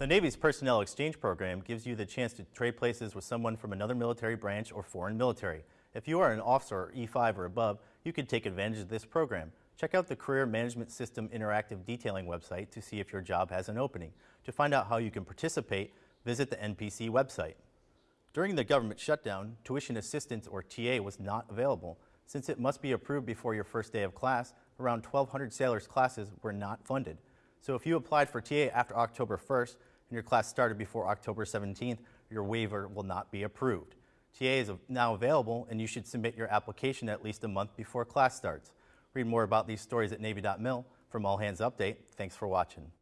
The Navy's Personnel Exchange Program gives you the chance to trade places with someone from another military branch or foreign military. If you are an officer E5 or above, you can take advantage of this program. Check out the Career Management System Interactive Detailing website to see if your job has an opening. To find out how you can participate, visit the NPC website. During the government shutdown, tuition assistance or TA was not available. Since it must be approved before your first day of class, around 1,200 sailors' classes were not funded. So if you applied for TA after October 1st, and your class started before October 17th, your waiver will not be approved. TA is now available and you should submit your application at least a month before class starts. Read more about these stories at Navy.mil. From All Hands Update, thanks for watching.